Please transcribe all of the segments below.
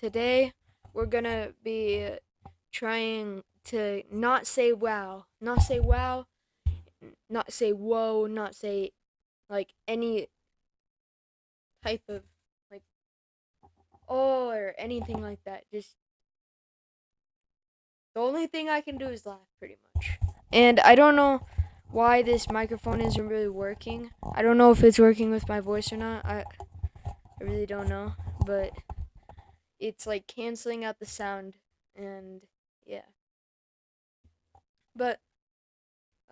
today we're gonna be trying to not say wow, not say wow, not say whoa, not say like any type of like oh or anything like that. Just the only thing I can do is laugh pretty much. And I don't know why this microphone isn't really working. I don't know if it's working with my voice or not. I I really don't know, but it's like canceling out the sound and yeah. But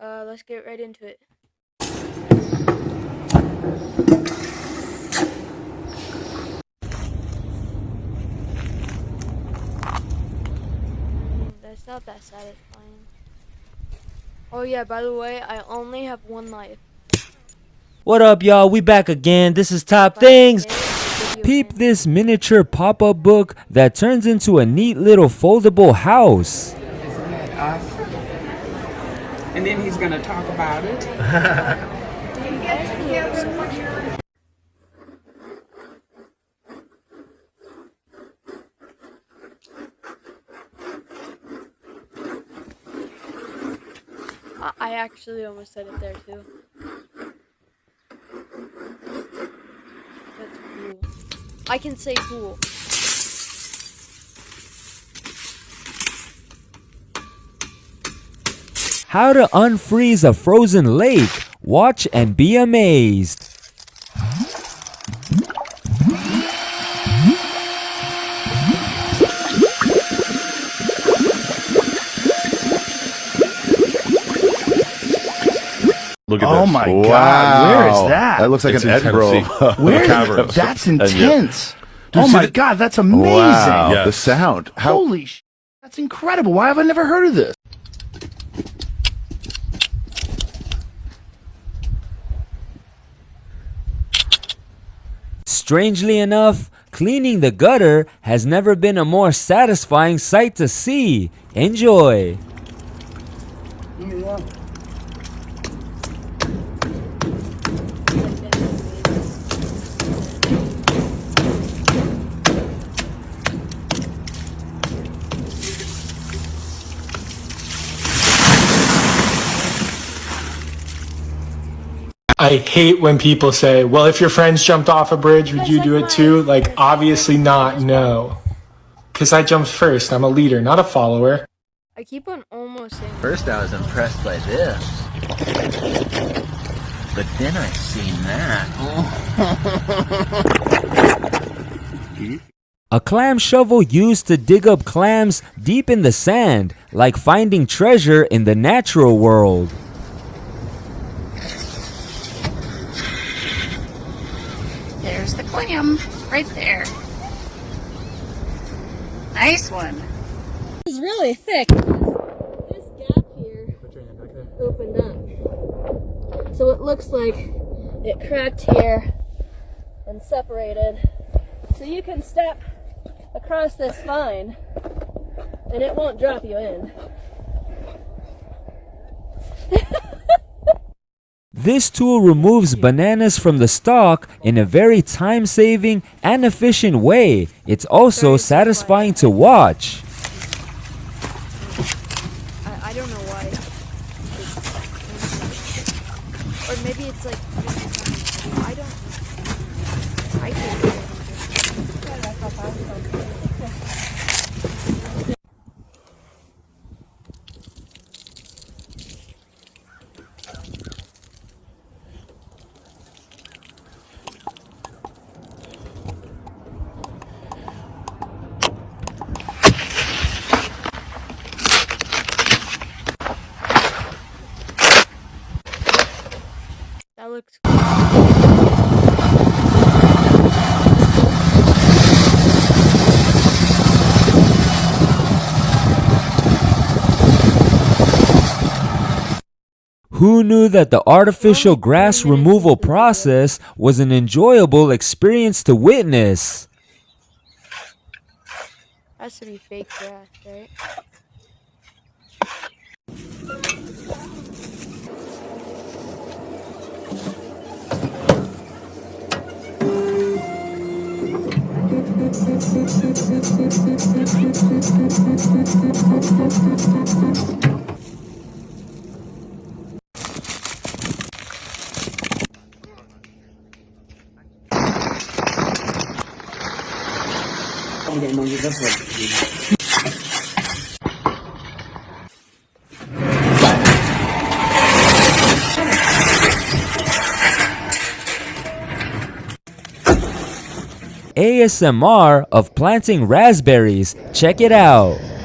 uh let's get right into it. Mm, That's not that satisfying. Oh yeah, by the way, I only have one life. What up, y'all? We back again. This is Top Things. Peep this miniature pop-up book that turns into a neat little foldable house. Isn't that awesome? And then he's going to talk about it. I- I actually almost said it there too. That's cool. I can say cool. How to unfreeze a frozen lake. Watch and be amazed. Look at Oh this. my wow. God, where is that? That looks like It's an in Edinburgh Tennessee. Where? caverns. That's intense. Dude, oh my the- god, that's amazing. Wow, Yes. the sound. How Holy sh! That's incredible. Why have I never heard of this? Strangely enough, cleaning the gutter has never been a more satisfying sight to see. Enjoy. I hate when people say, well, if your friends jumped off a bridge, would you do it too? Like, obviously not, no. Because I jumped first. I'm a leader, not a follower. I keep on almost saying First, I was impressed by this. But then I seen that. A clam shovel used to dig up clams deep in the sand, like finding treasure in the natural world. There's the clam right there. Nice one. It's really thick. This gap here opened up. So it looks like it cracked here and separated. So you can step across this fine and it won't drop you in. This tool removes bananas from the stalk in a very time-saving and efficient way. It's also satisfying to watch. I, I don't know why. Or maybe it's like I don't I can't That looks Who knew that the artificial grass removal process was an enjoyable experience to witness? That should be fake grass, right? Vamos dar uma ajuda para ASMR of planting raspberries. Check it out.